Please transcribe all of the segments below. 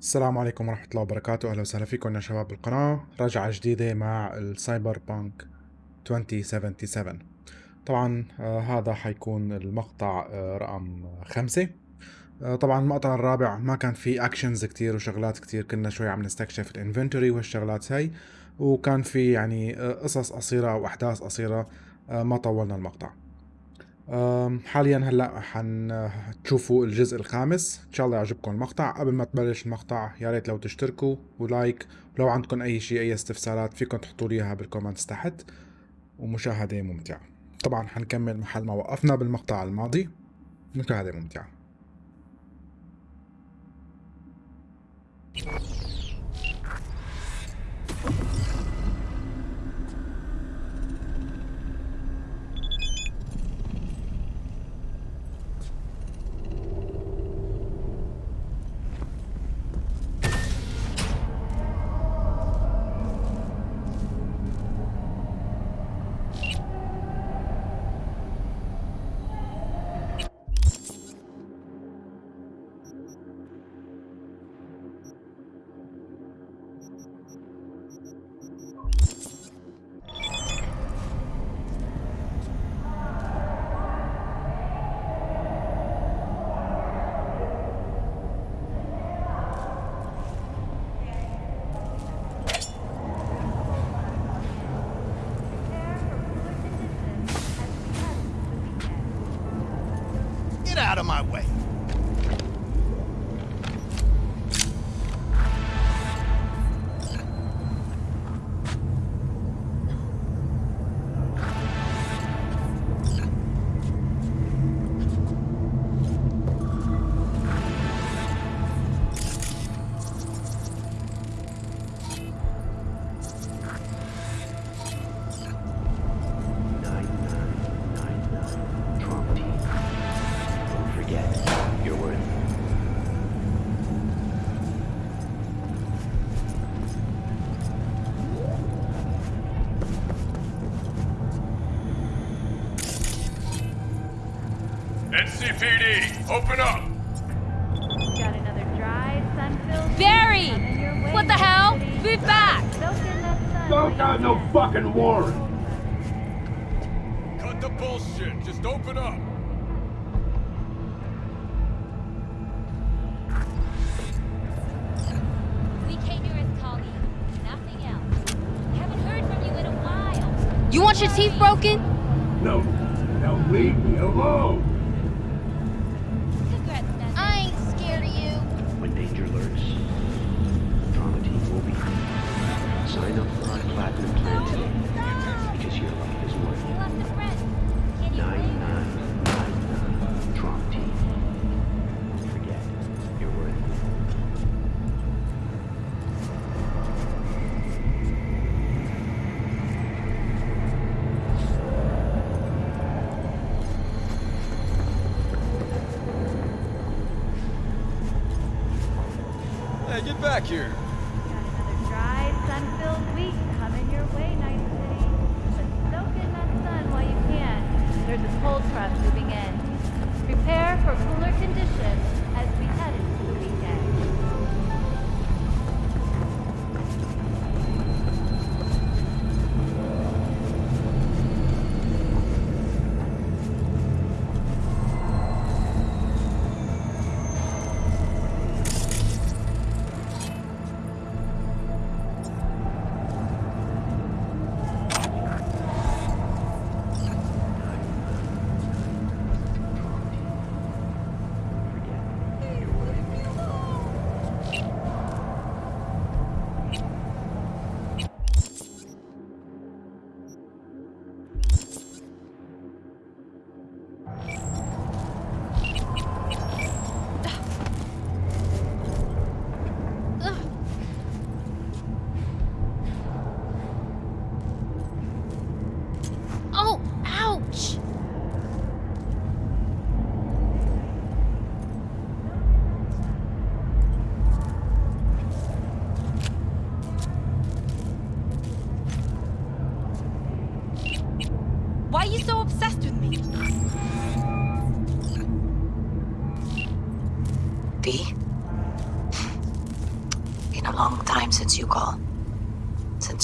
السلام عليكم ورحمة الله وبركاته. أهلا وسهلا فيكم يا شباب بالقناة. رجعة جديدة مع السايبر بانك 2077 طبعا آه هذا حيكون المقطع آه رقم خمسة. آه طبعا المقطع الرابع ما كان فيه اكشنز كتير وشغلات كتير كنا شوي عم نستكشف الانفنتوري والشغلات هاي وكان في يعني آه قصص قصيرة أو احداث قصيرة آه ما طولنا المقطع. حاليا هلأ حنشوفوا الجزء الخامس. إن شاء الله يعجبكم المقطع. قبل ما تبلش المقطع يا ريت لو تشتركوا ولايك. ولو عندكم أي شيء أي استفسارات فيكم تحطوا لي إياها بالكومنتس تحت. ومشاهدة ممتعة. طبعا حنكمل محل ما وقفنا بالمقطع الماضي. مشاهدة ممتعة. Leave me alone. Congrats, Nessa. I ain't scared of you. When danger lurks, Trauma team will be here. Sign up for our platinum plan today, because your life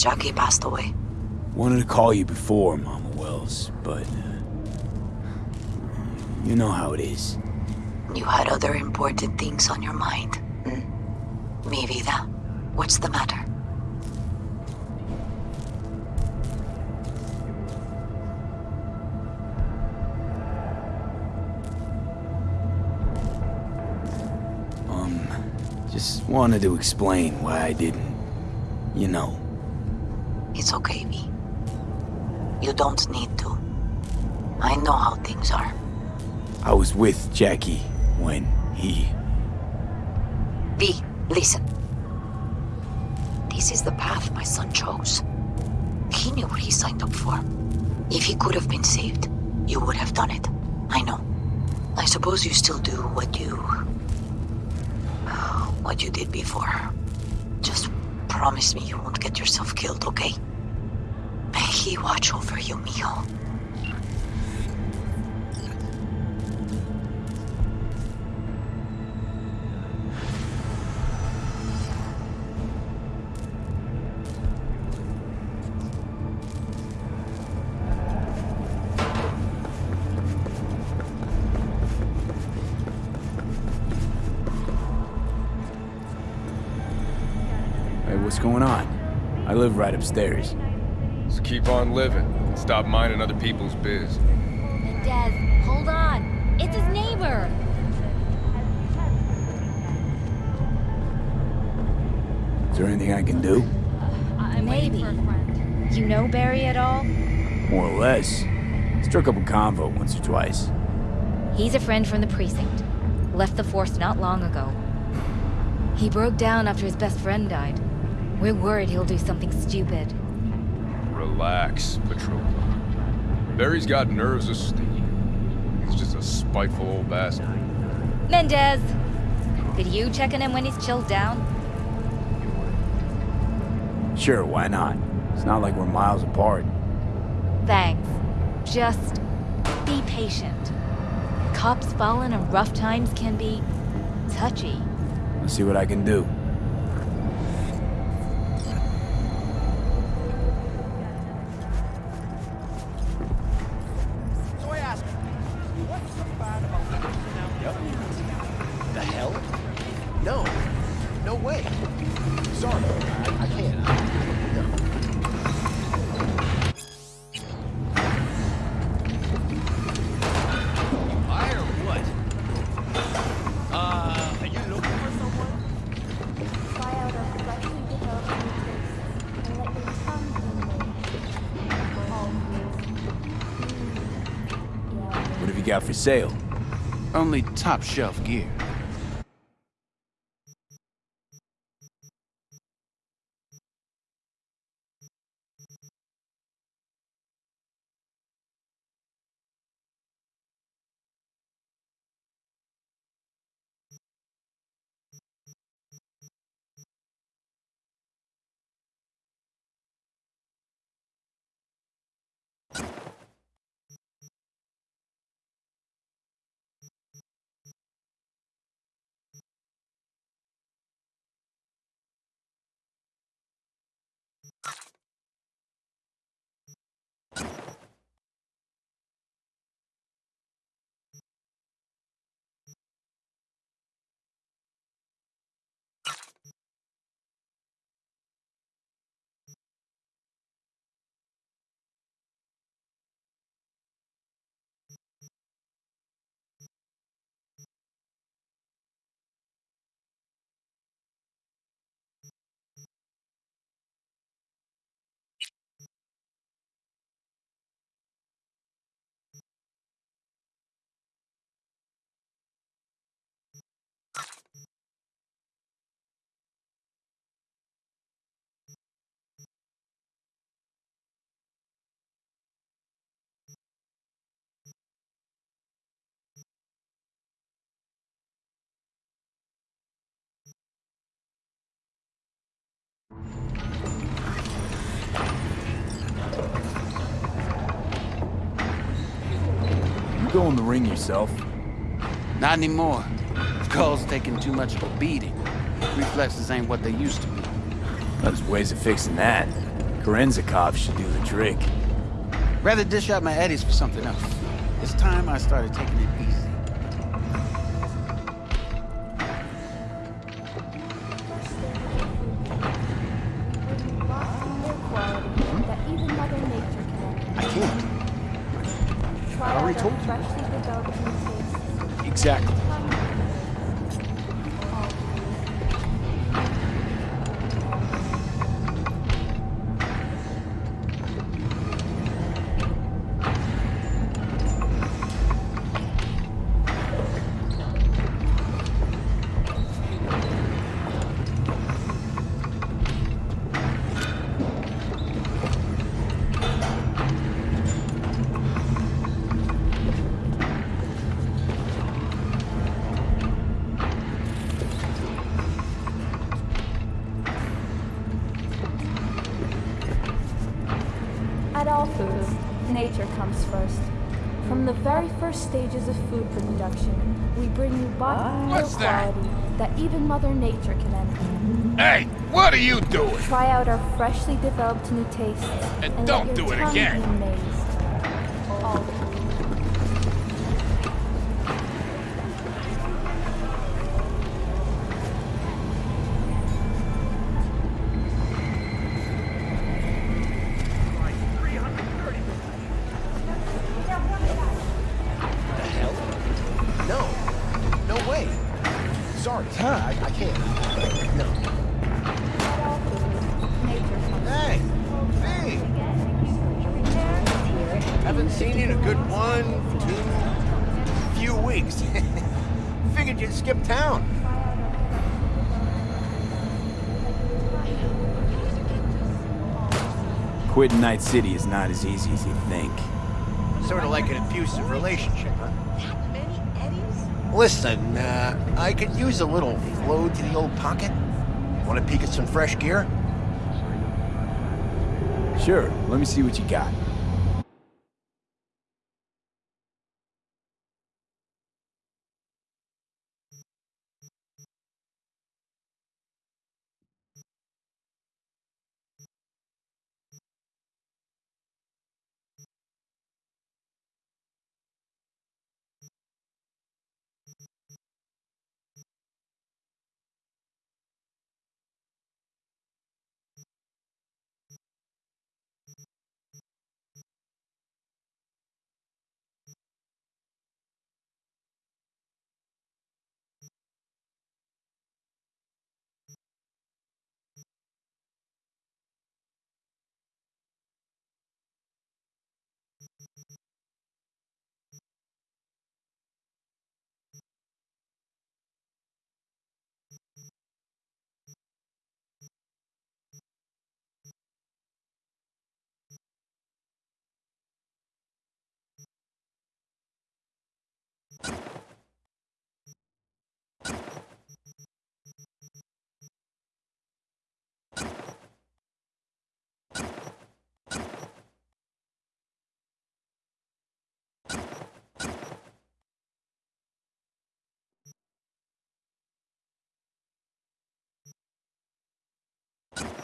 Jackie passed away. Wanted to call you before, Mama Wells, but... Uh, you know how it is. You had other important things on your mind. Hmm? Mi vida, what's the matter? Um, just wanted to explain why I didn't... You know. Don't need to. I know how things are. I was with Jackie when he... V, listen. This is the path my son chose. He knew what he signed up for. If he could have been saved, you would have done it. I know. I suppose you still do what you... what you did before. Just promise me you won't get yourself killed, okay? He watch over you, mijo. Hey, what's going on? I live right upstairs. Just keep on living. and Stop minding other people's biz. Des, hold on. It's his neighbor. Is there anything I can do? Uh, Maybe. You know Barry at all? More or less. Struck up a convo once or twice. He's a friend from the precinct. Left the force not long ago. He broke down after his best friend died. We're worried he'll do something stupid. Relax, Patrol. Barry's got nerves of steel. He's just a spiteful old bastard. Mendez! Could you check on him when he's chilled down? Sure, why not? It's not like we're miles apart. Thanks. Just be patient. Cops falling in rough times can be touchy. Let's see what I can do. Only top shelf gear. Go in the ring yourself. Not anymore. Skull's taking too much of a beating. Reflexes ain't what they used to be. There's ways of fixing that. Kerenzikov should do the trick. Rather dish out my eddies for something else. It's time I started taking it easy. Stages of food production, we bring you bottled milk What's that? quality that even Mother Nature can envy. Hey, what are you doing? Try out our freshly developed new tastes. And let don't do it again. Sorry. I, I can't. No. At all foods, nature comes Hey. Hey. Haven't seen you in a good one, two, few weeks. Figured you'd skip town. Quitting Night City is not as easy as you think. Sort of like an abusive relationship, huh? Listen, uh, I could use a little flow to the old pocket. Want to peek at some fresh gear? Sure, let me see what you got. you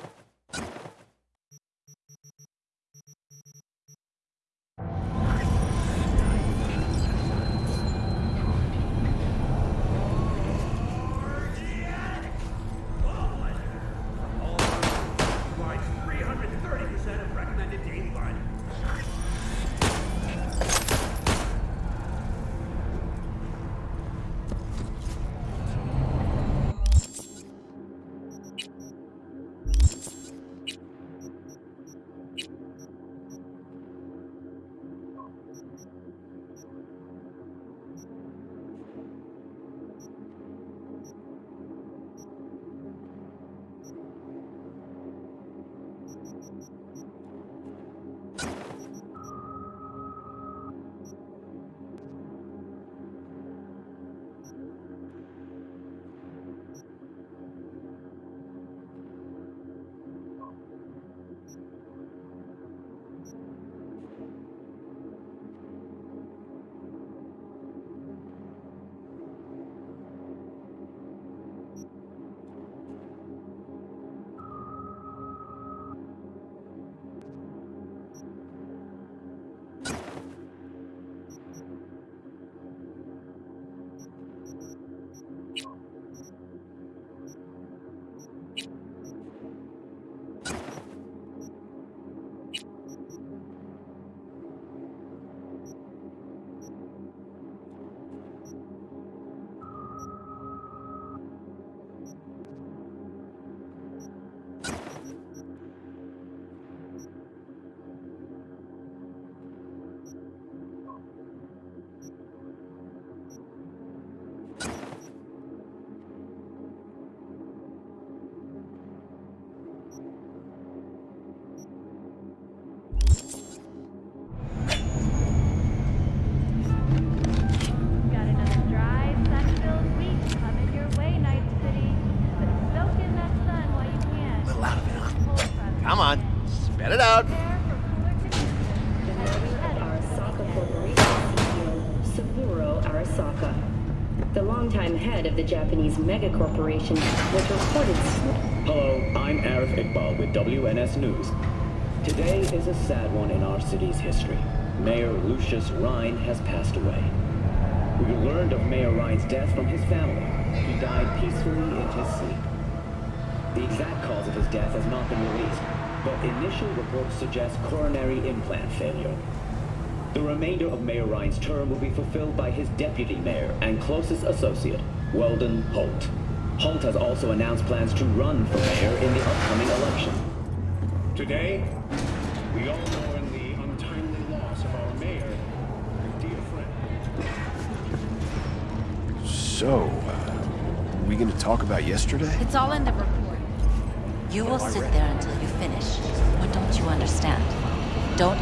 megacorporation was reported Hello, I'm Arif Iqbal with WNS News. Today is a sad one in our city's history. Mayor Lucius Rhyne has passed away. We learned of Mayor Rhyne's death from his family. He died peacefully in his sleep. The exact cause of his death has not been released, but initial reports suggest coronary implant failure. The remainder of Mayor Rhyne's term will be fulfilled by his deputy mayor and closest associate, Weldon Holt. Holt has also announced plans to run for mayor in the upcoming election. Today, we all mourn the untimely loss of our mayor and dear friend. So, uh, we gonna talk about yesterday? It's all in the report. You will sit there until you finish. What don't you understand? Don't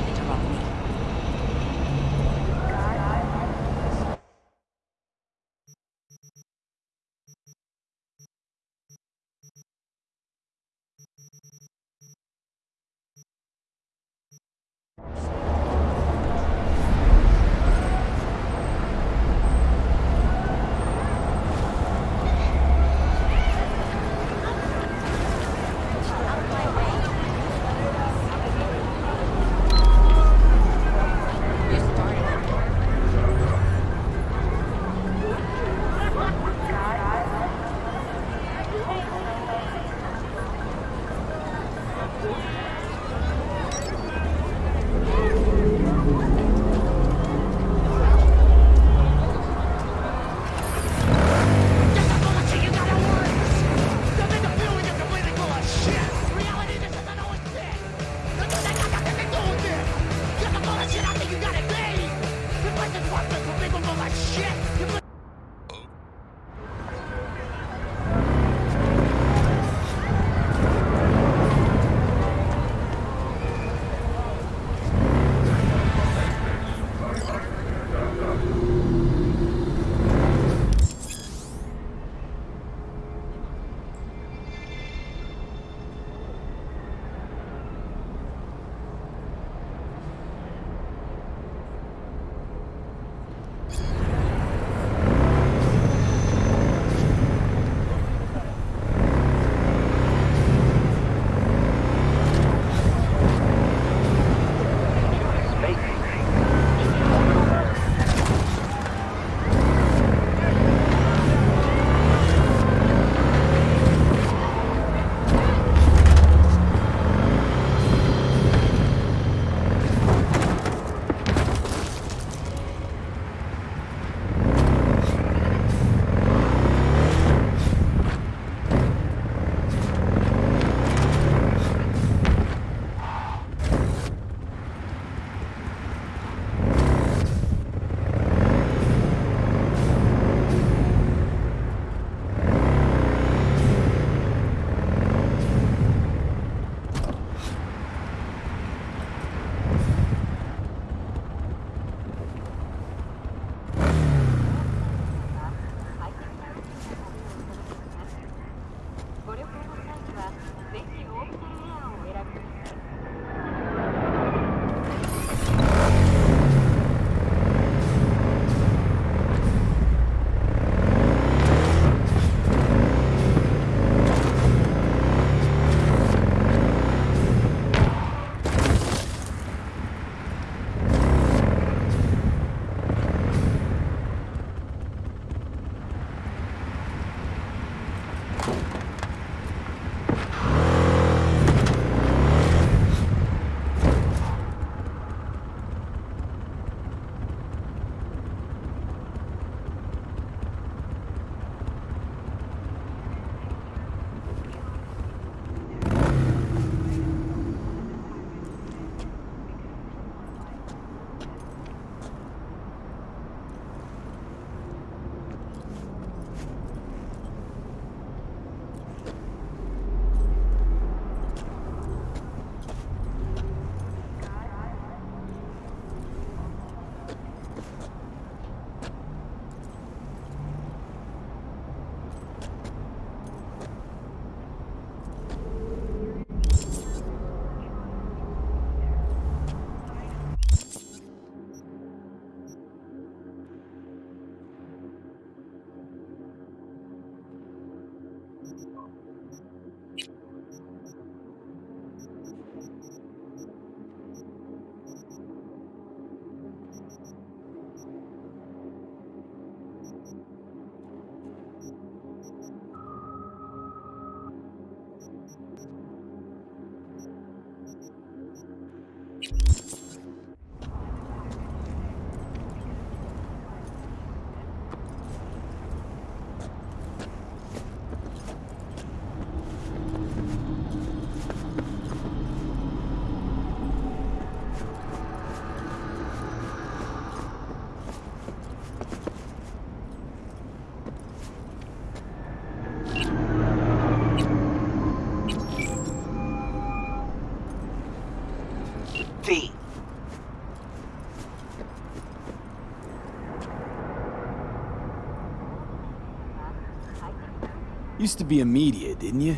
used to be a media, didn't you?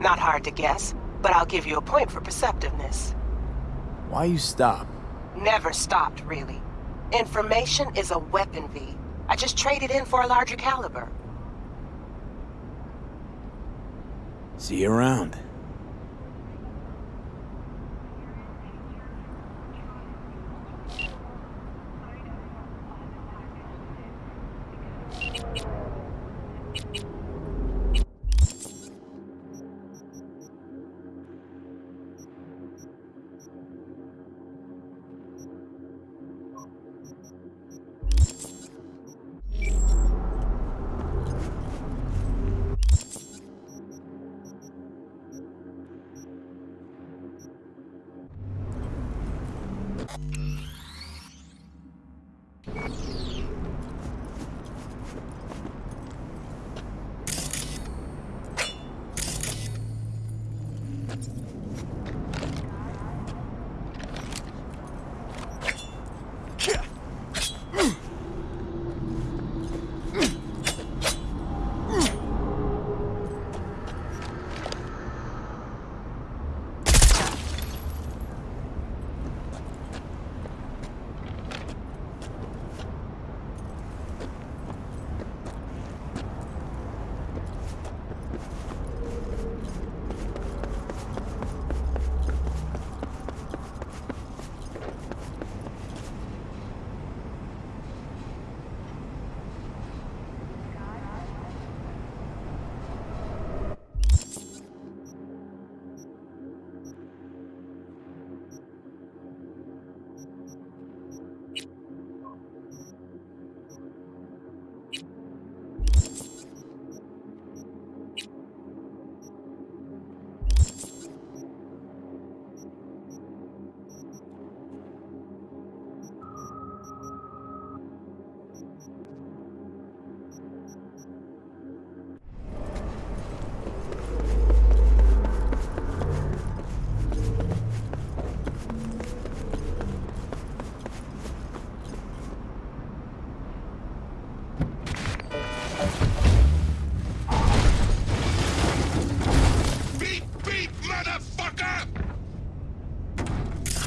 Not hard to guess, but I'll give you a point for perceptiveness. Why you stop? Never stopped, really. Information is a weapon, V. I just traded in for a larger caliber. See you around.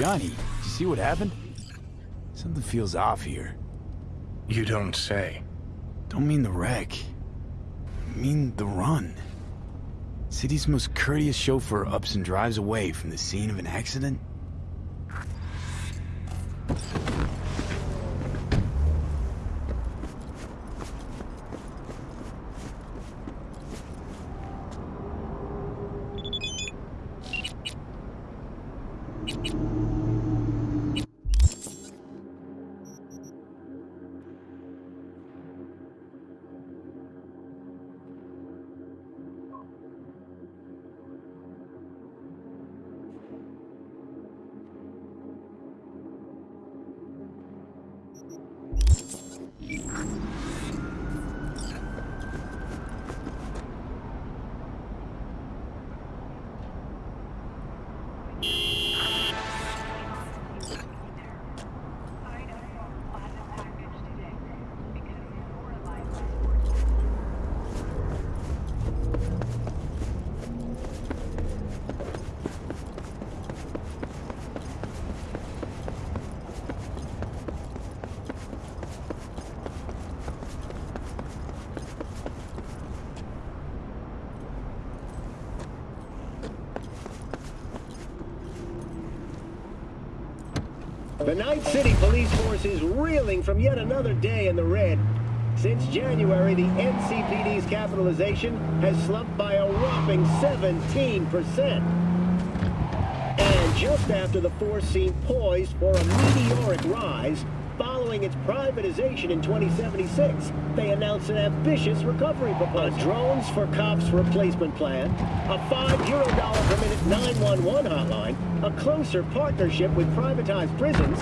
Johnny, did you see what happened? Something feels off here. You don't say. Don't mean the wreck. I mean the run. City's most courteous chauffeur ups and drives away from the scene of an accident? The Night City Police Force is reeling from yet another day in the red. Since January, the NCPD's capitalization has slumped by a whopping 17%. And just after the force seemed poised for a meteoric rise, following its privatization in 2076, they announced an ambitious recovery proposal. A drones for cops replacement plan, a 5 euro dollar per minute 911 hotline, a closer partnership with privatized prisons.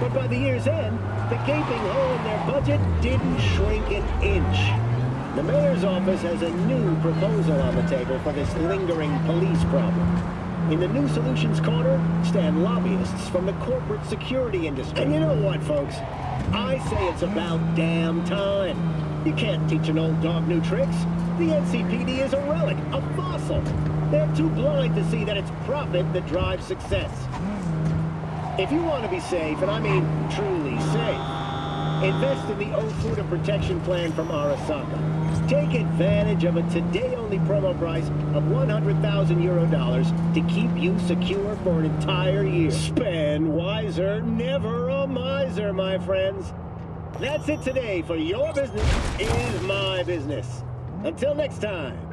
But by the year's end, the gaping hole in their budget didn't shrink an inch. The mayor's office has a new proposal on the table for this lingering police problem. In the New Solutions Corner stand lobbyists from the corporate security industry. And you know what, folks? I say it's about damn time. You can't teach an old dog new tricks. The NCPD is a relic, a fossil. They're too blind to see that it's profit that drives success. If you want to be safe, and I mean truly safe, invest in the Ofuda Protection Plan from Arasaka. Take advantage of a today-only promo price of 100,000 euro dollars to keep you secure for an entire year. Spend wiser, never a miser, my friends. That's it today for Your Business is My Business. Until next time.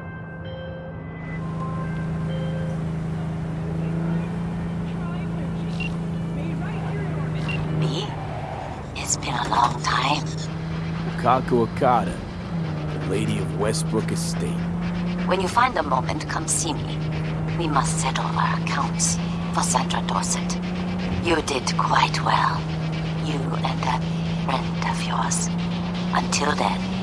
A long time. Wakako Okada, the Lady of Westbrook Estate. When you find a moment, come see me. We must settle our accounts for Sandra Dorsett. You did quite well. You and that friend of yours. Until then.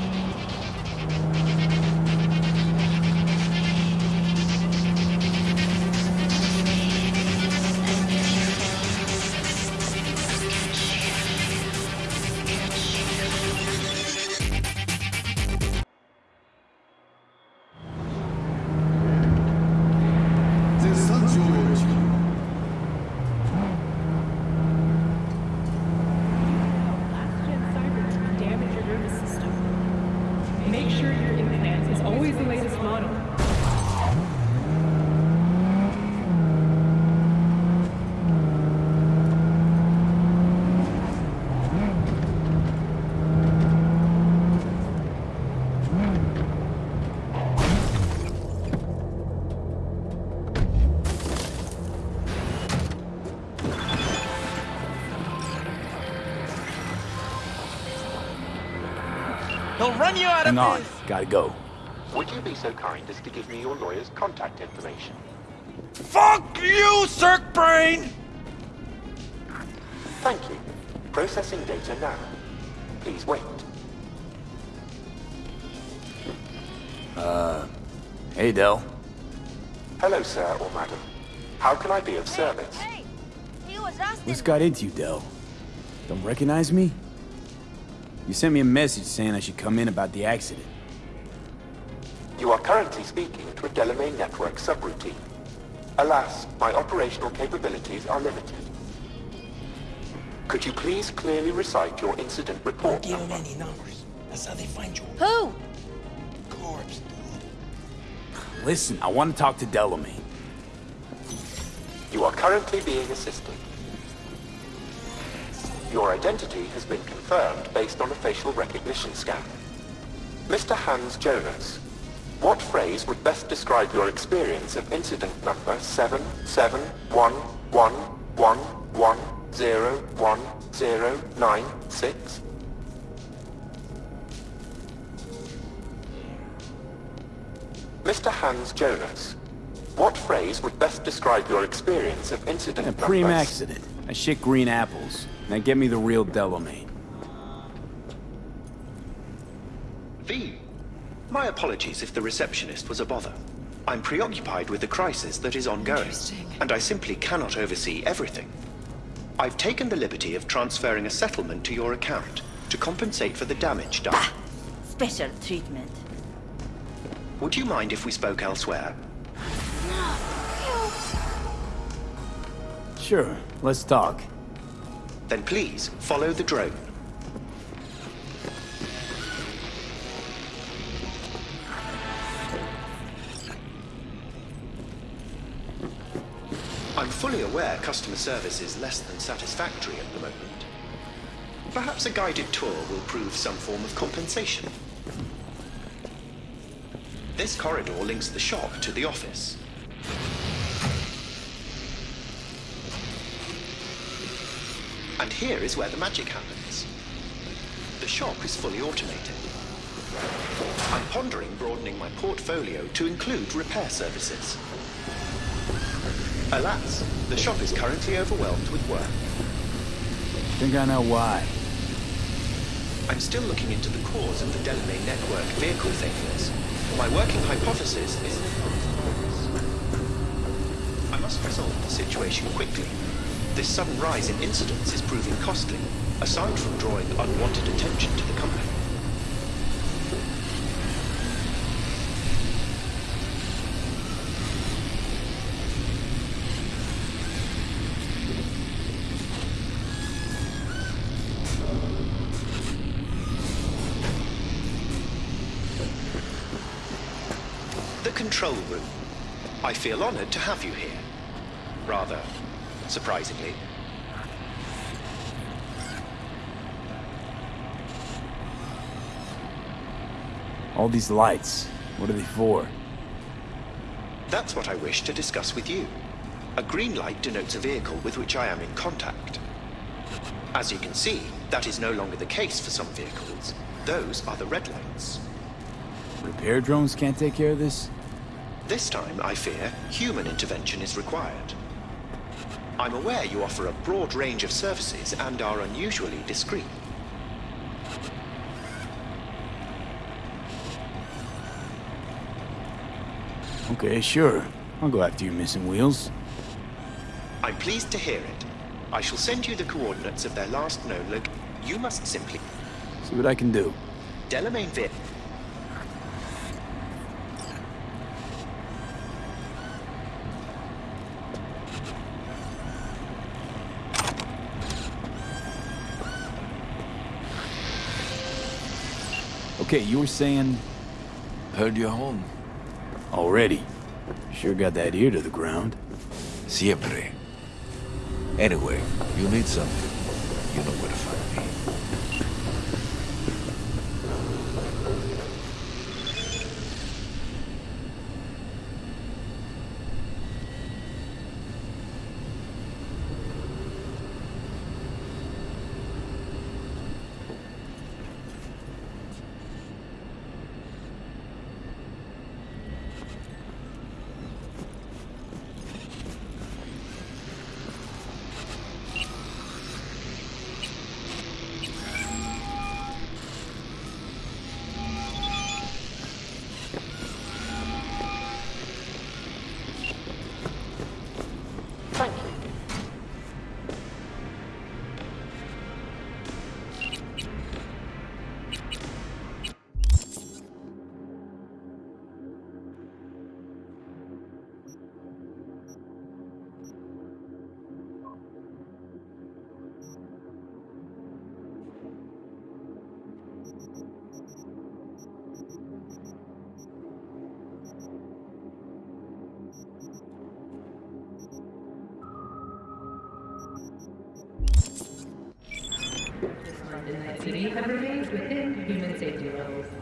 He'll run you out of Hang on, this. gotta go. Would you be so kind as to give me your lawyer's contact information? Fuck you, Cirque Brain! Thank you. Processing data now. Please wait. Uh, hey, Dell. Hello, sir or madam. How can I be of service? Hey, hey. He was What's got into you, Dell? Don't recognize me? You sent me a message saying I should come in about the accident. You are currently speaking to a Delamain network subroutine. Alas, my operational capabilities are limited. Could you please clearly recite your incident report Give them number? any numbers. That's how they find you. Who? Corpse. Listen, I want to talk to Delamain. You are currently being assisted. Your identity has been confirmed based on a facial recognition scan. Mr. Hans Jonas, what phrase would best describe your experience of incident number 771111101096? Mr. Hans Jonas, what phrase would best describe your experience of incident A number... preem accident. I shit green apples. Now get me the real Delamain. V. My apologies if the receptionist was a bother. I'm preoccupied with the crisis that is ongoing, and I simply cannot oversee everything. I've taken the liberty of transferring a settlement to your account to compensate for the damage done. Special treatment. Would you mind if we spoke elsewhere? Sure, let's talk. Then please follow the drone. I'm fully aware customer service is less than satisfactory at the moment. Perhaps a guided tour will prove some form of compensation. This corridor links the shop to the office. And here is where the magic happens. The shop is fully automated. I'm pondering broadening my portfolio to include repair services. Alas, the shop is currently overwhelmed with work. Think I know why. I'm still looking into the cause of the Delamain network vehicle failures. My working hypothesis is... I must resolve the situation quickly. This sudden rise in incidents is proving costly, aside from drawing unwanted attention to the company. The control room. I feel honored to have you here. Rather, surprisingly. All these lights, what are they for? That's what I wish to discuss with you. A green light denotes a vehicle with which I am in contact. As you can see, that is no longer the case for some vehicles. Those are the red lights. Repair drones can't take care of this? This time, I fear, human intervention is required. I'm aware you offer a broad range of services and are unusually discreet. Okay, sure. I'll go after your missing wheels. I'm pleased to hear it. I shall send you the coordinates of their last known loc... You must simply... See what I can do. Delamain Vit... Okay, you were saying... Heard you're home. Already? Sure got that ear to the ground. Siempre. Anyway, you need something. You know where to find me. Have remained within human safety levels.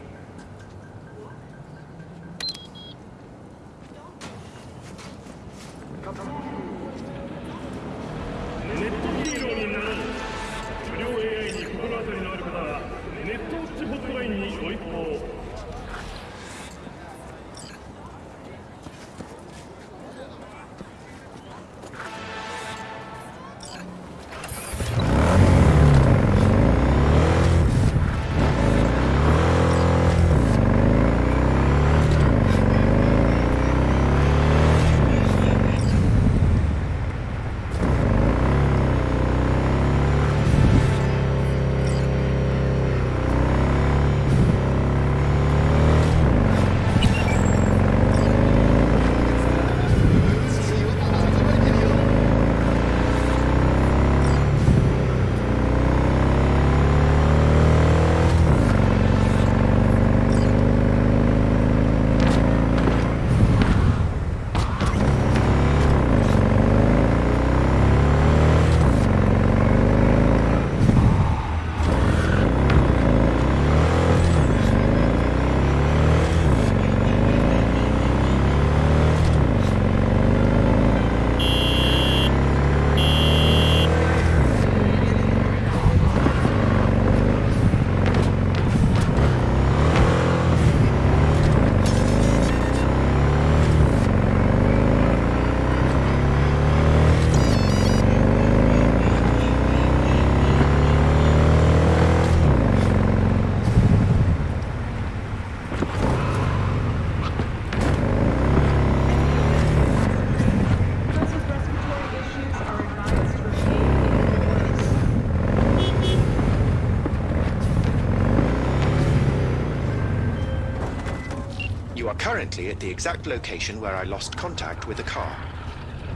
at the exact location where I lost contact with the car.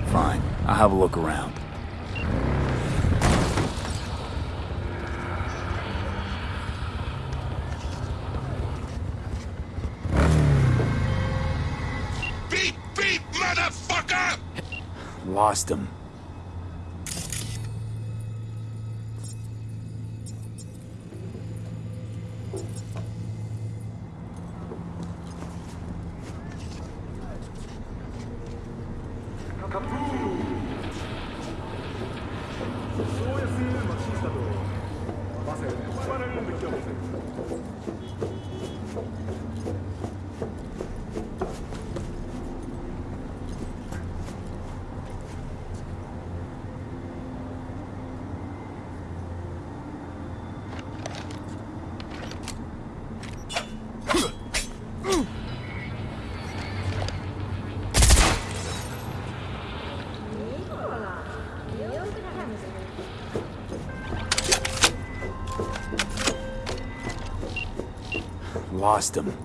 Fine. I'll have a look around. Beep, beep, motherfucker! Lost him. Lost him.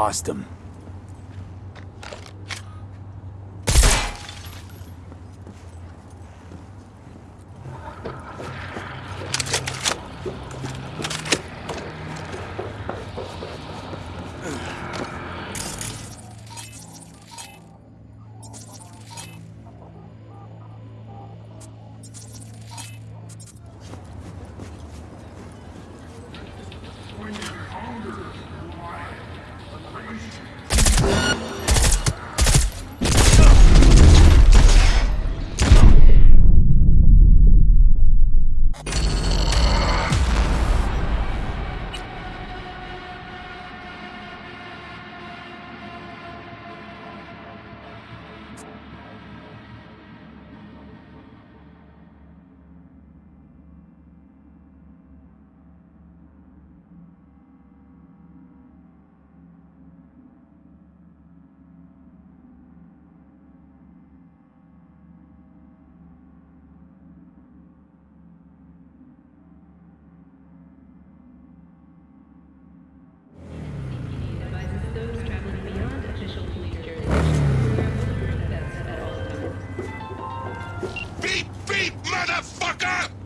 Lost him.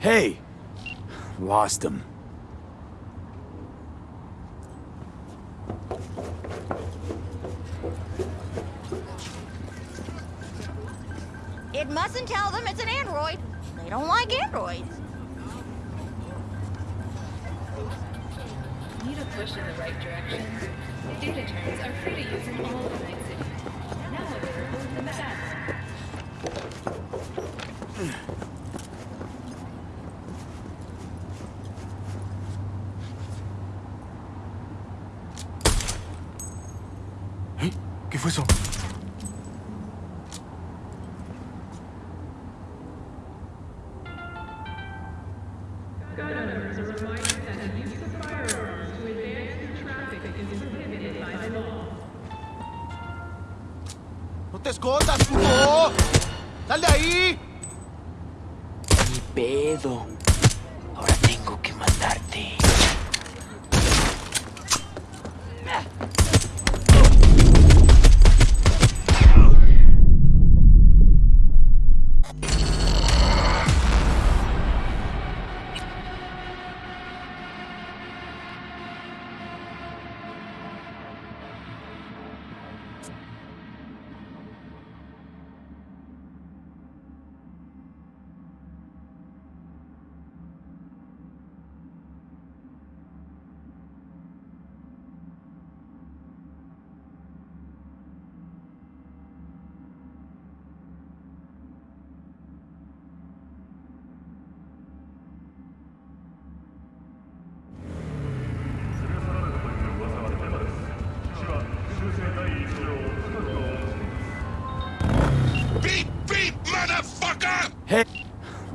Hey! Lost him. It mustn't tell them it's an android. They don't like androids. Need a push in the right direction? Data terms are free to use in all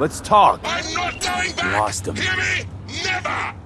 Let's talk. I'm not going back. Lost him. Hear me? Never.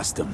bastım.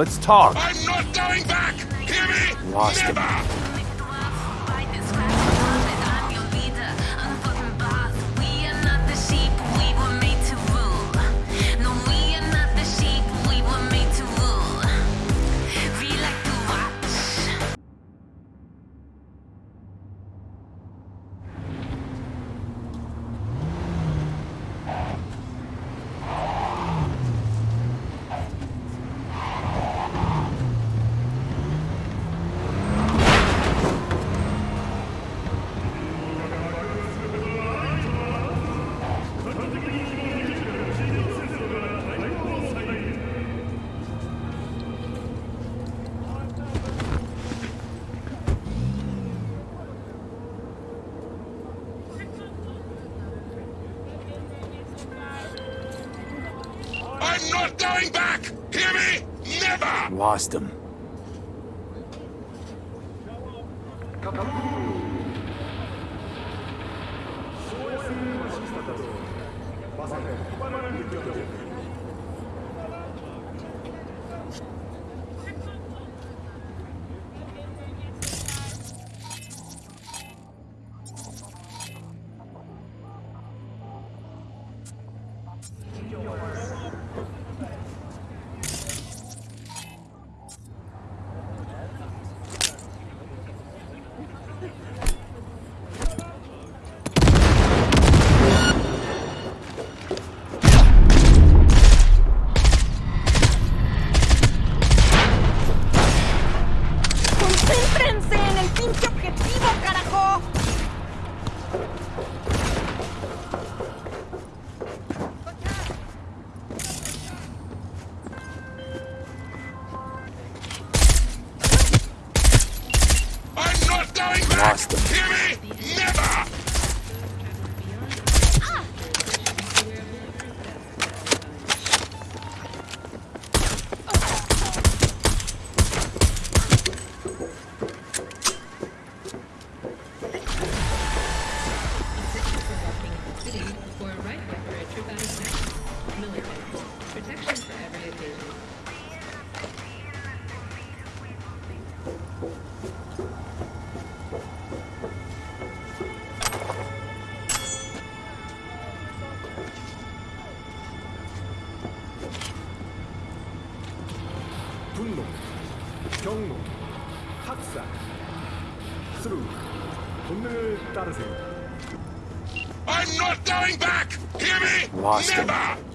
Let's talk. I'm not going back. Hear me? Lost Never. him. 분노, 경로, 학살, 스루, 본능을 따르세요. I'm not going back! Hear me? Lost him. Never! Night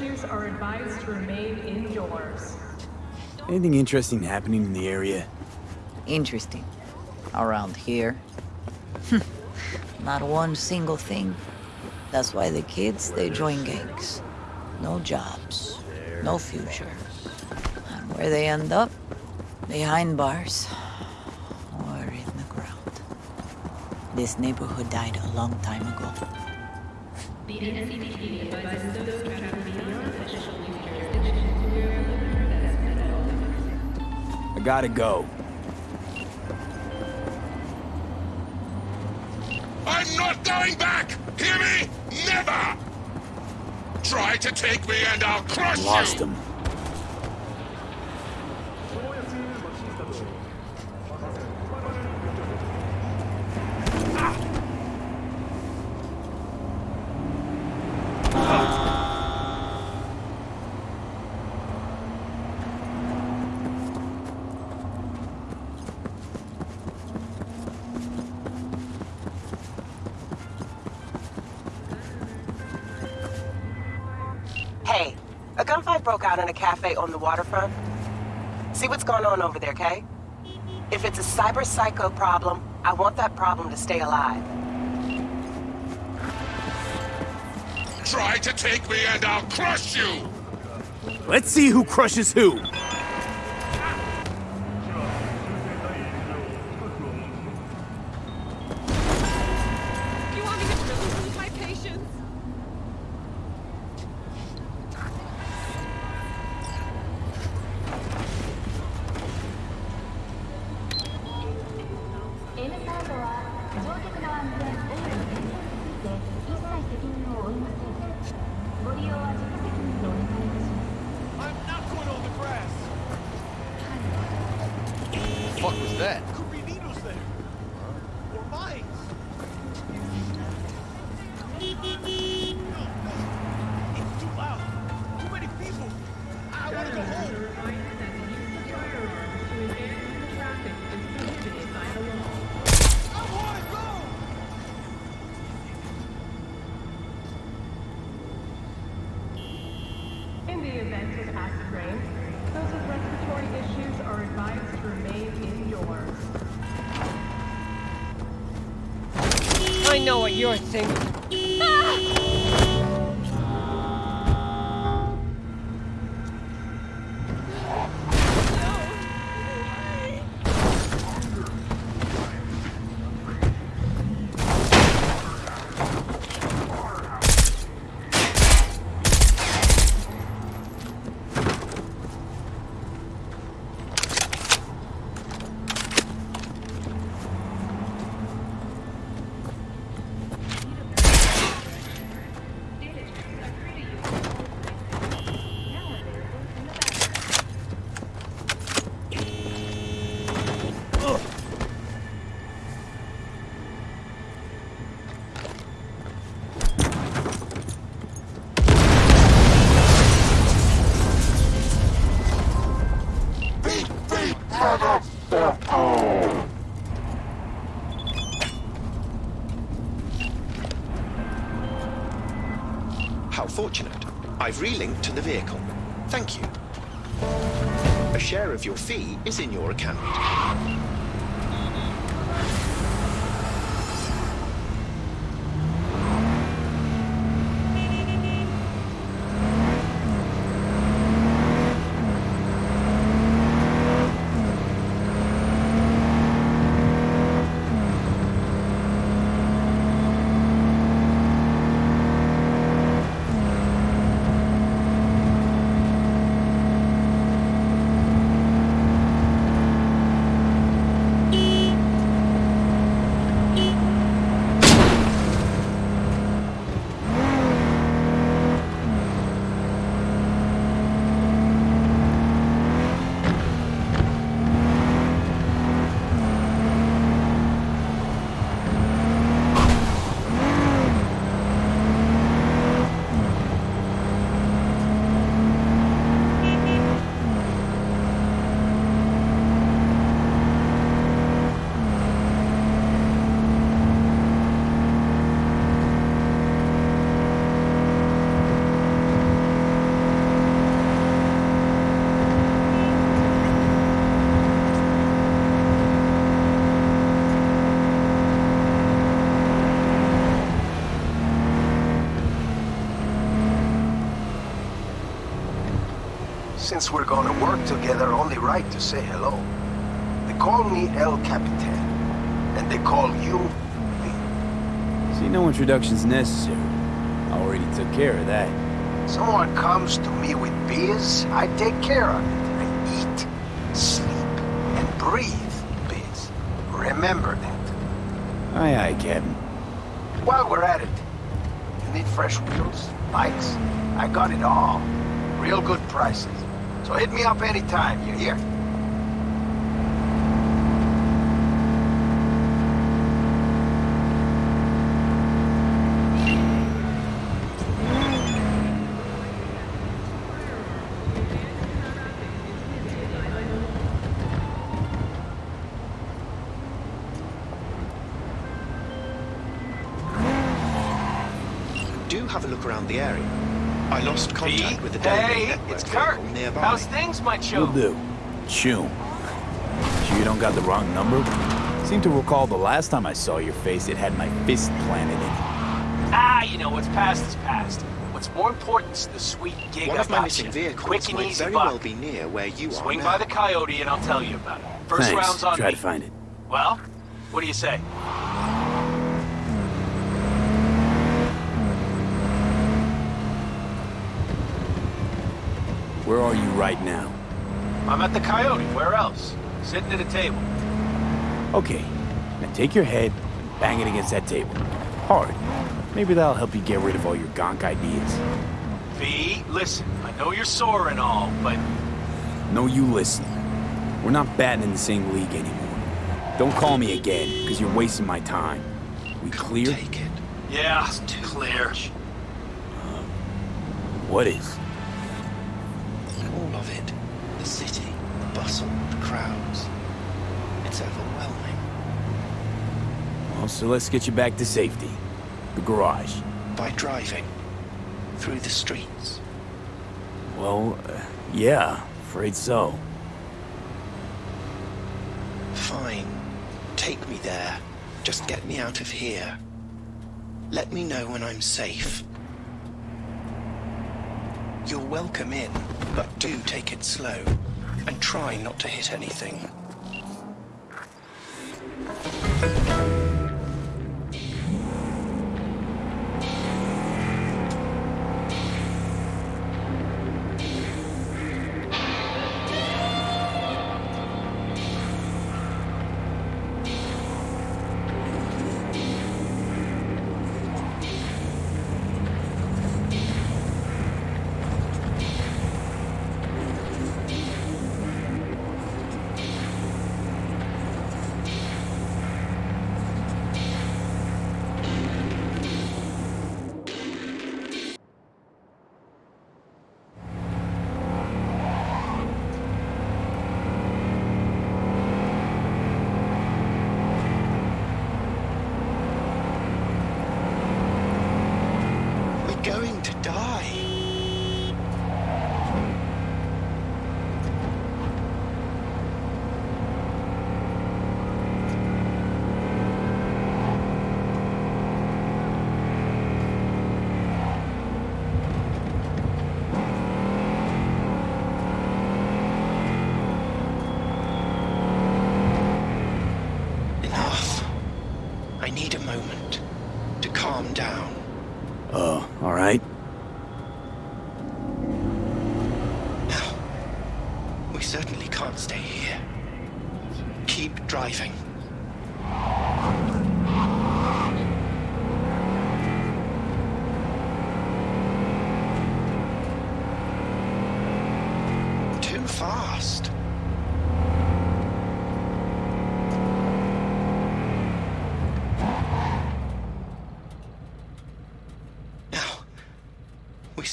respiratory issues are advised to remain indoors. Anything interesting happening in the area? Interesting. Around here. Hmm. Not one single thing. That's why the kids, they join gangs. No jobs, no future. And where they end up? Behind bars. Or in the ground. This neighborhood died a long time ago. The NCPD advises those gotta go. I'm not going back! Hear me? Never! Try to take me and I'll crush Lost you! him. Hey, a gunfight broke out in a cafe on the waterfront. See what's going on over there, Kay? If it's a cyber psycho problem, I want that problem to stay alive. Try to take me and I'll crush you! Let's see who crushes who. Fortunate. I've relinked to the vehicle. Thank you. A share of your fee is in your account. Since we're gonna work together, only right to say hello. They call me El Capitan, and they call you See, no introduction's necessary. I already took care of that. Someone comes to me with biz, I take care of it. I eat, sleep, and breathe biz. Remember that. Aye, aye, Captain. While we're at it, you need fresh wheels, bikes? I got it all. Real good prices. So hit me up anytime, you hear? Do have a look around the area. I lost contact with the Hey, Network it's Kirk. vehicle nearby. How's things, my Will do. Chew. Sure you don't got the wrong number? Seem to recall the last time I saw your face, it had my fist planted in it. Ah, you know, what's past is past. What's more important is the sweet gig One I of my missing you. vehicles Quick and might easy very buck. well be near where you Swing are by the Coyote and I'll tell you about it. First Thanks. round's on Try me. to find it. Well, what do you say? Where are you right now? I'm at the Coyote. Where else? Sitting at a table. Okay. Now take your head and bang it against that table. Hard. Maybe that'll help you get rid of all your gonk ideas. V, listen, I know you're sore and all, but No, you listen. We're not batting in the same league anymore. Don't call me again, because you're wasting my time. We clear? Take it. yeah, clear. What is? All of it. The city, the bustle, the crowds. It's overwhelming. Well, so let's get you back to safety. The garage. By driving. Through the streets. Well, uh, yeah, afraid so. Fine. Take me there. Just get me out of here. Let me know when I'm safe. You're welcome in, but do take it slow. And try not to hit anything.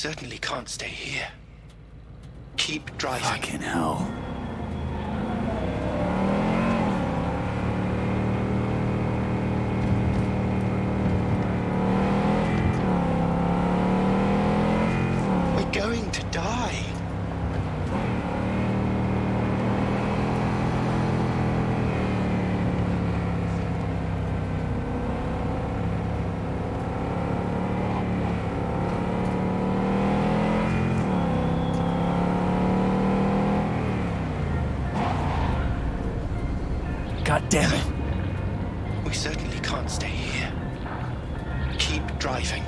Certainly can't stay here. Keep driving. Fucking hell. We're going to die. God damn it. We certainly can't stay here. Keep driving.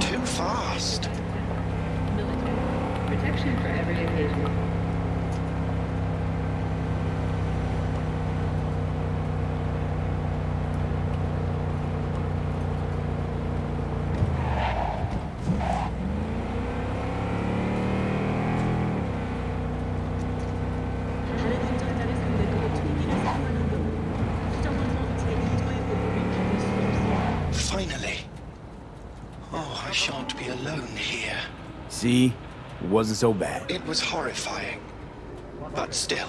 Too fast. Protection for every occasion. Finally. Oh, I shan't be alone here. See? It wasn't so bad. It was horrifying. But still,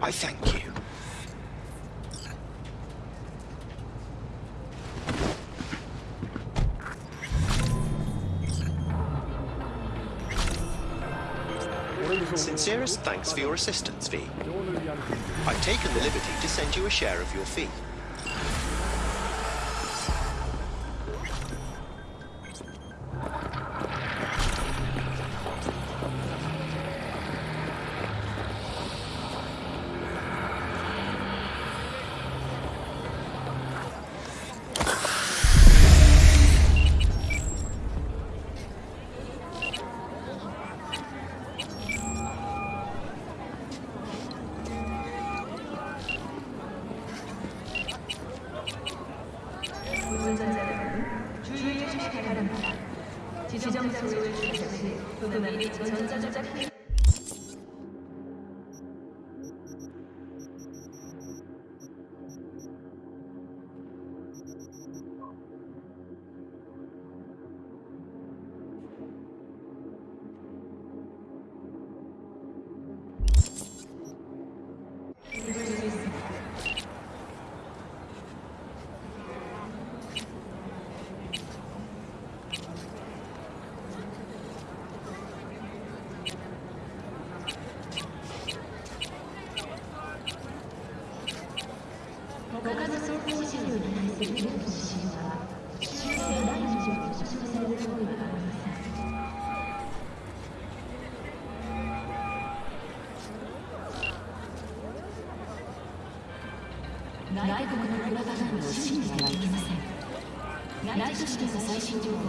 I thank you. Sincerest thanks for your assistance, V. I've taken the liberty to send you a share of your fee. ィ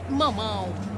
Get Momo!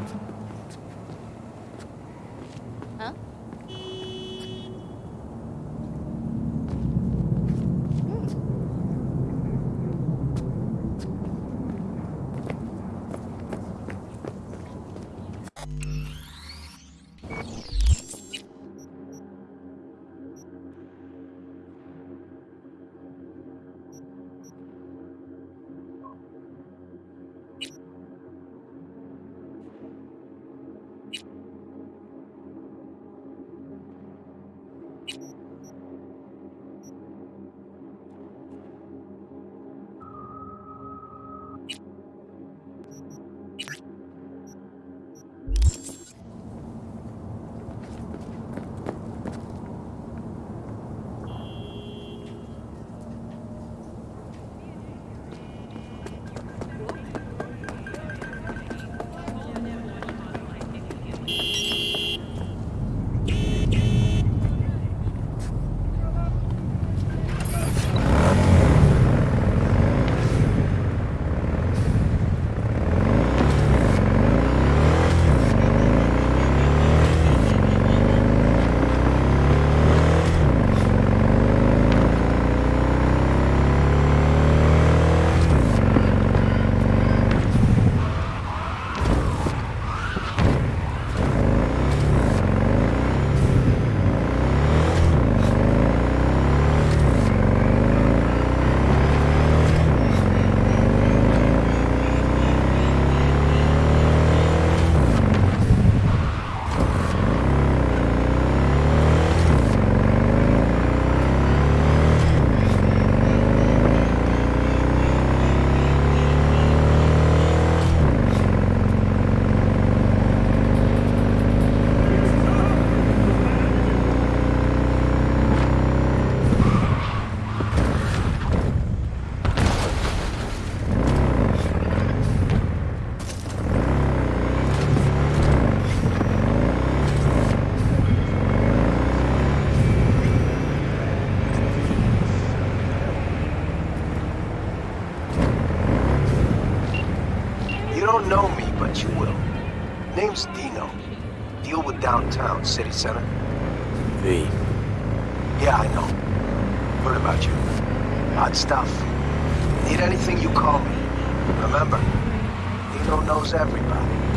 Deal with downtown, city center. V. Yeah, I know. Heard about you. Hot stuff. Need anything, you call me. Remember, Dino knows everybody.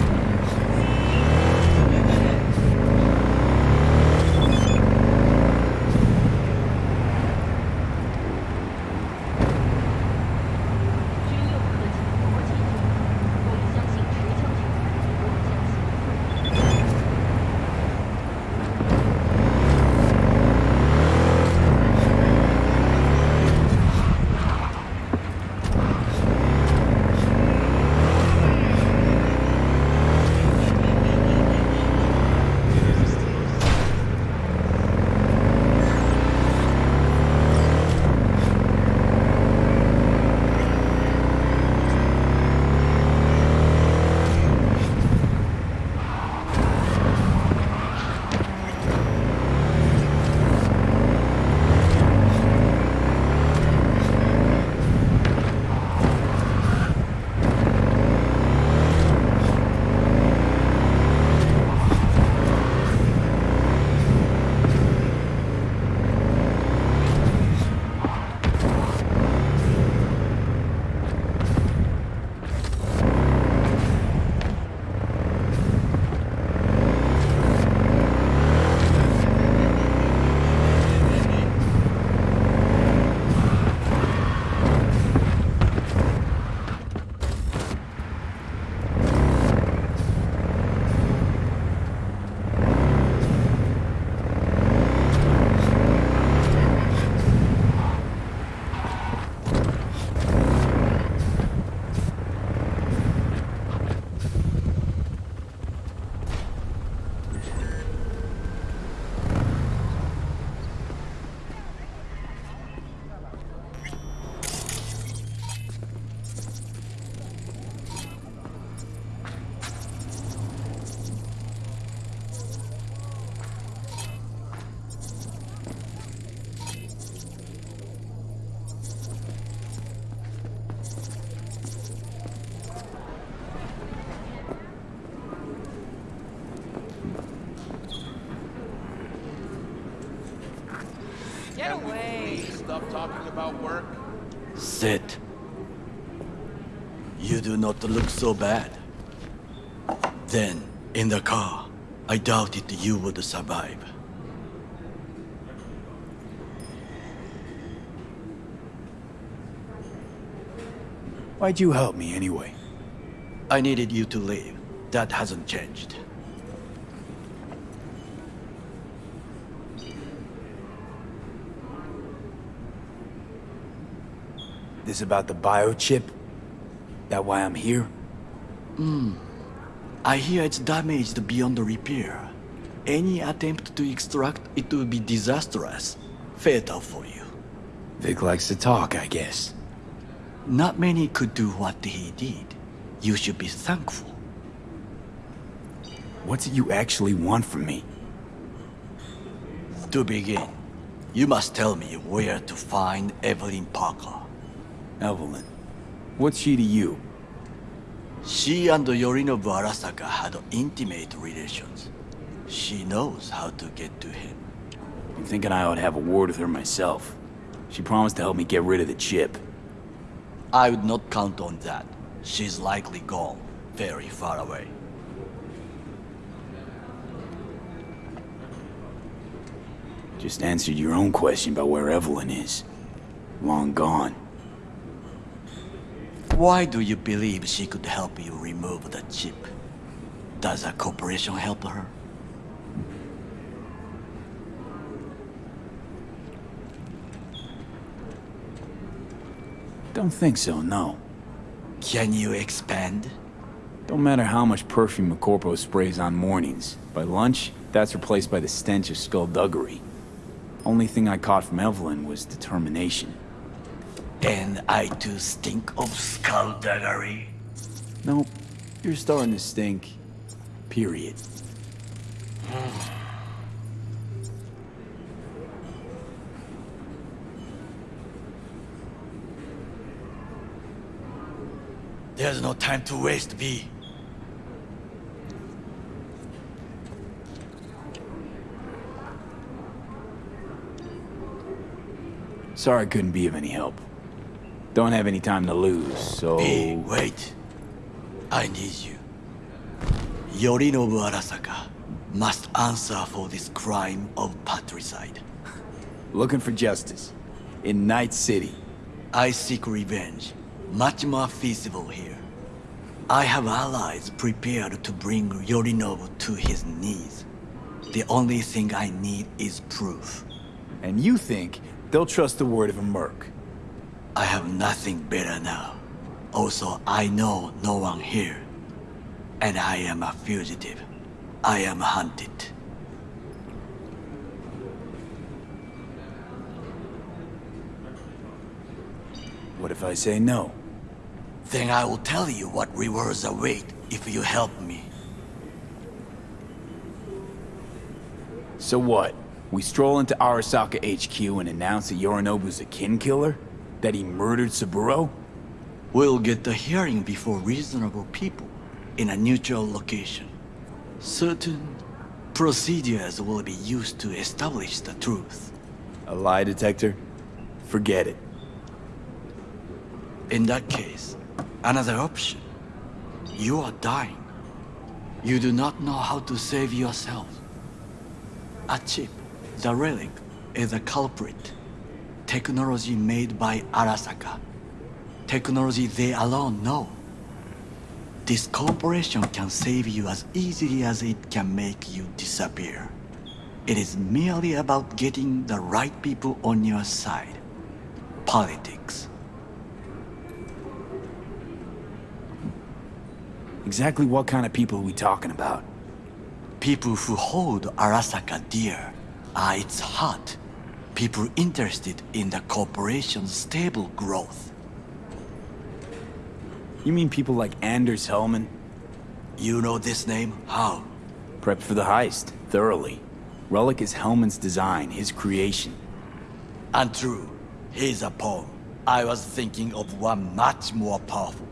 So bad. Then, in the car, I doubted you would survive. Why'd you help me anyway? I needed you to leave. That hasn't changed. This about the biochip? That why I'm here? Hmm. I hear it's damaged beyond repair. Any attempt to extract it will be disastrous. Fatal for you. Vic likes to talk, I guess. Not many could do what he did. You should be thankful. What do you actually want from me? To begin, you must tell me where to find Evelyn Parker. Evelyn? What's she to you? She and Yorinobu Arasaka had intimate relations. She knows how to get to him. I'm thinking I ought to have a word with her myself. She promised to help me get rid of the chip. I would not count on that. She's likely gone, very far away. Just answered your own question about where Evelyn is. Long gone. Why do you believe she could help you remove the chip? Does a corporation help her? Don't think so, no. Can you expand? Don't matter how much perfume a corpo sprays on mornings. By lunch, that's replaced by the stench of skullduggery. Only thing I caught from Evelyn was determination. And I too stink of skullduggery. Nope. You're starting to stink. Period. There's no time to waste, V. Sorry I couldn't be of any help. Don't have any time to lose, so... V, wait. I need you. Yorinobu Arasaka must answer for this crime of patricide. Looking for justice. In Night City. I seek revenge. Much more feasible here. I have allies prepared to bring Yorinobu to his knees. The only thing I need is proof. And you think they'll trust the word of a merc? I have nothing better now. Also, I know no one here. And I am a fugitive. I am hunted. What if I say no? Then I will tell you what rewards await if you help me. So what? We stroll into Arasaka HQ and announce that Yorinobu's a kin killer? That he murdered Saburo? We'll get the hearing before reasonable people in a neutral location. Certain procedures will be used to establish the truth. A lie detector? Forget it. In that case, another option. You are dying. You do not know how to save yourself. A chip, the relic, is a culprit. Technology made by Arasaka. Technology they alone know. This corporation can save you as easily as it can make you disappear. It is merely about getting the right people on your side. Politics. Exactly what kind of people are we talking about? People who hold Arasaka dear are its heart. People interested in the corporation's stable growth. You mean people like Anders Hellman? You know this name? How? Prepped for the heist, thoroughly. Relic is Hellman's design, his creation. And true, he's a pawn. I was thinking of one much more powerful.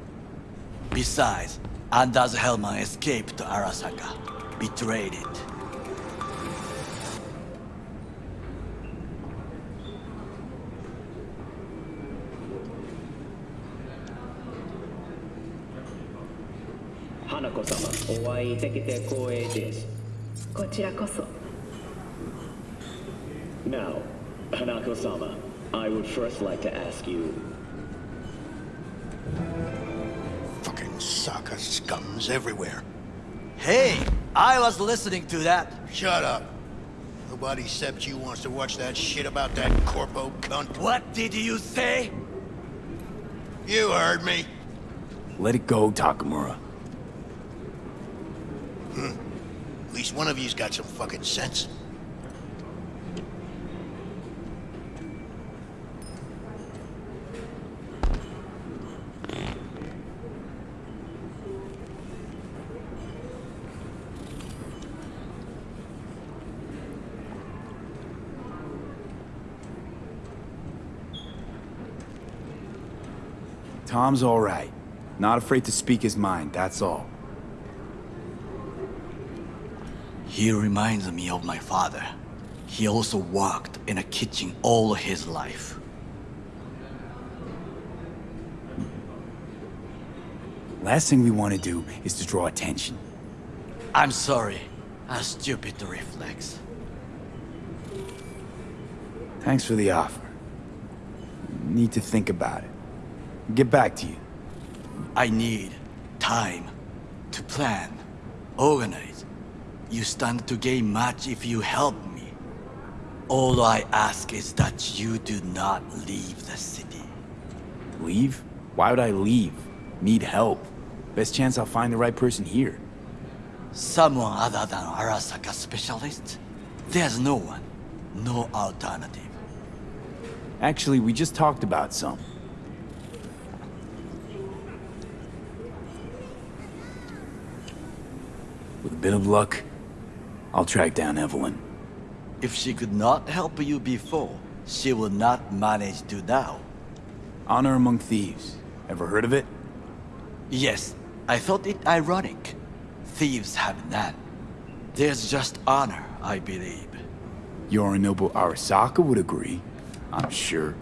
Besides, Anders Hellman escaped to Arasaka, betrayed it. いてきて光栄です。こちらこそ。Now, Hanako-sama, I would first like to ask you... Fucking soccer scums everywhere. Hey, I was listening to that. Shut up. Nobody except you wants to watch that shit about that corpo cunt. What did you say? You heard me. Let it go, Takemura. Hmm. At least one of you's got some fucking sense. Tom's all right. Not afraid to speak his mind, that's all. He reminds me of my father. He also worked in a kitchen all his life. Last thing we want to do is to draw attention. I'm sorry. A stupid reflex. Thanks for the offer. Need to think about it. Get back to you. I need time to plan, organize. You stand to gain much if you help me. All I ask is that you do not leave the city. Leave? Why would I leave? Need help. Best chance I'll find the right person here. Someone other than Arasaka specialist? There's no one. No alternative. Actually, we just talked about some. With a bit of luck, I'll track down Evelyn. If she could not help you before, she will not manage to now. Honor among thieves. Ever heard of it? Yes, I thought it ironic. Thieves have none. There's just honor, I believe. Yorinobu Arasaka would agree. I'm sure.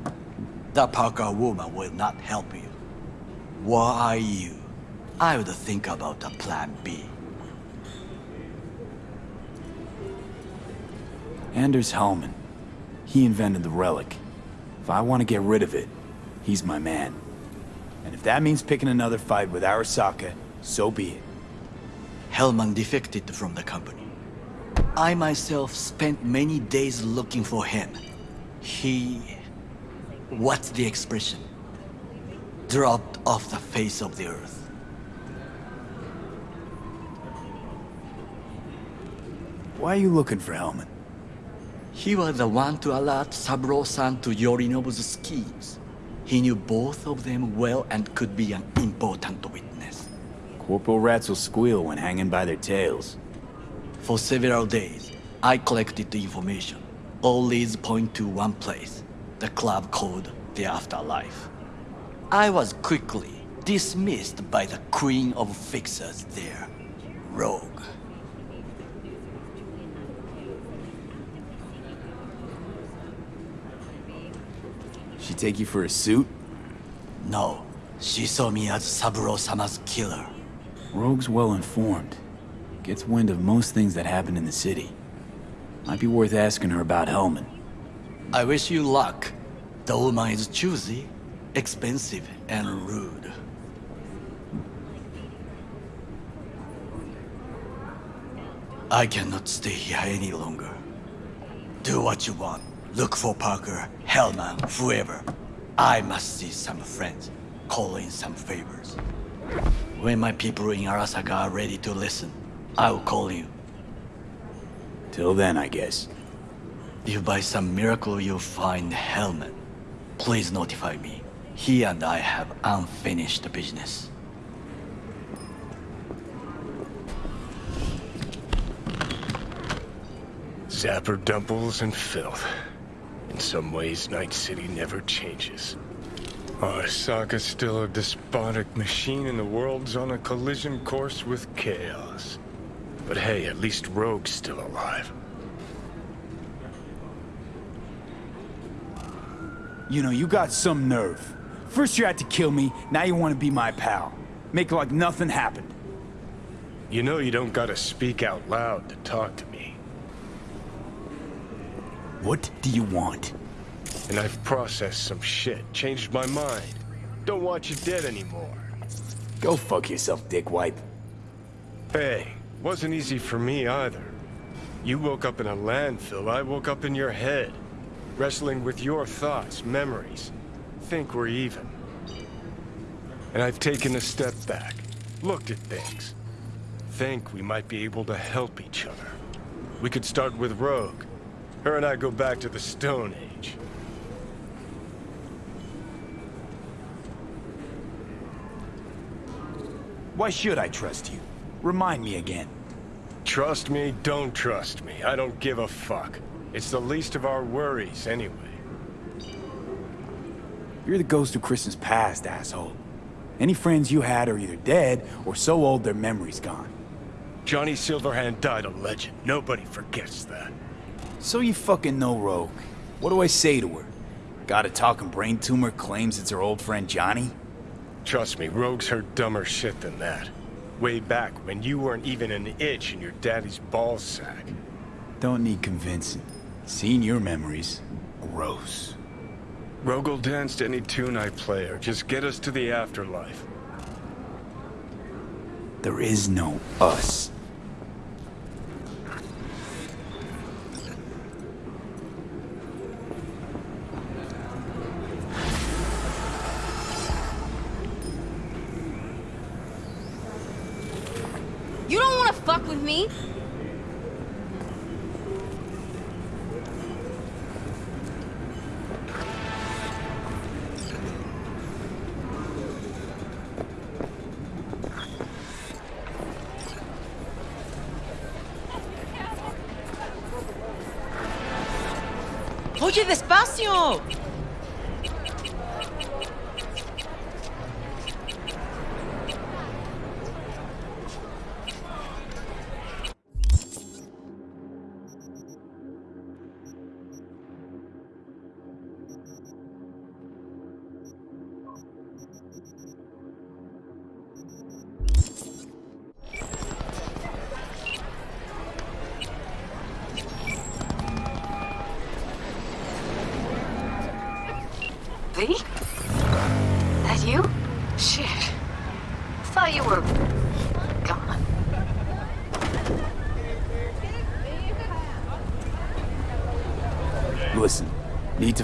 The Parker woman will not help you. Why are you? I would think about a plan B. Anders Hellman. He invented the relic. If I want to get rid of it, he's my man. And if that means picking another fight with Arasaka, so be it. Hellman defected from the company. I myself spent many days looking for him. He... What's the expression? Dropped off the face of the earth. Why are you looking for Hellman? He was the one to alert Saburo-san to Yorinobu's schemes. He knew both of them well and could be an important witness. Corporal rats will squeal when hanging by their tails. For several days, I collected the information. All leads point to one place, the club called the Afterlife. I was quickly dismissed by the queen of fixers there, Rogue. She take you for a suit? No, she saw me as Saburo-sama's killer. Rogue's well informed. Gets wind of most things that happen in the city. Might be worth asking her about Hellman. I wish you luck. The woman is choosy, expensive, and rude. I cannot stay here any longer. Do what you want. Look for Parker, Hellman, whoever. I must see some friends, call in some favors. When my people in Arasaka are ready to listen, I will call you. Till then, I guess. If by some miracle you find Hellman, please notify me. He and I have unfinished business. Zapper dumples and filth. In some ways, Night City never changes. Arasaka's still a despotic machine and the world's on a collision course with chaos. But hey, at least Rogue's still alive. You know, you got some nerve. First you had to kill me, now you want to be my pal. Make like nothing happened. You know you don't gotta speak out loud to talk to me. What do you want? And I've processed some shit, changed my mind. Don't want you dead anymore. Go fuck yourself, dickwipe. Hey, wasn't easy for me either. You woke up in a landfill, I woke up in your head. Wrestling with your thoughts, memories. Think we're even. And I've taken a step back, looked at things. Think we might be able to help each other. We could start with Rogue. Her and I go back to the Stone Age. Why should I trust you? Remind me again. Trust me, don't trust me. I don't give a fuck. It's the least of our worries, anyway. You're the ghost of Christmas past, asshole. Any friends you had are either dead or so old their memory's gone. Johnny Silverhand died a legend. Nobody forgets that. So you fucking know Rogue. What do I say to her? Got a talking brain tumor claims it's her old friend Johnny? Trust me, Rogue's heard dumber shit than that. Way back when you weren't even an itch in your daddy's ball sack. Don't need convincing. Seeing your memories, gross. Rogue will dance to any tune I play her. Just get us to the afterlife. There is no us. You don't want to fuck with me? Oye, despacio.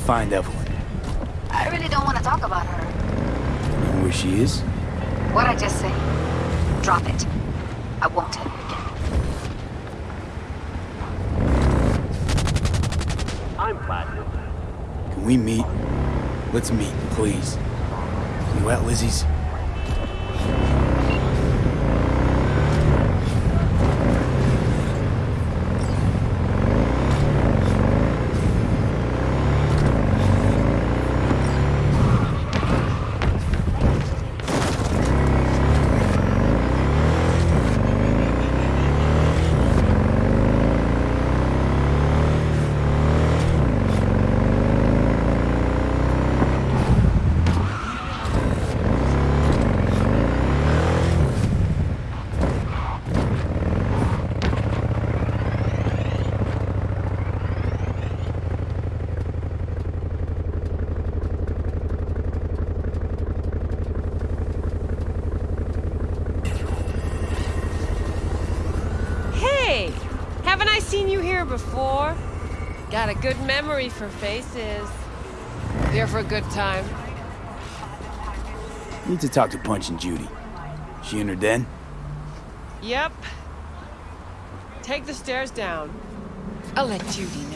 Find Evelyn. I really don't want to talk about her. Know where she is? What I just say? Drop it. I won't tell you again. I'm Platinum. Can we meet? Let's meet, please. You at Lizzie's? Hey, haven't I seen you here before? Got a good memory for faces. Here for a good time. Need to talk to Punch and Judy. She in her den? Yep. Take the stairs down. I'll let Judy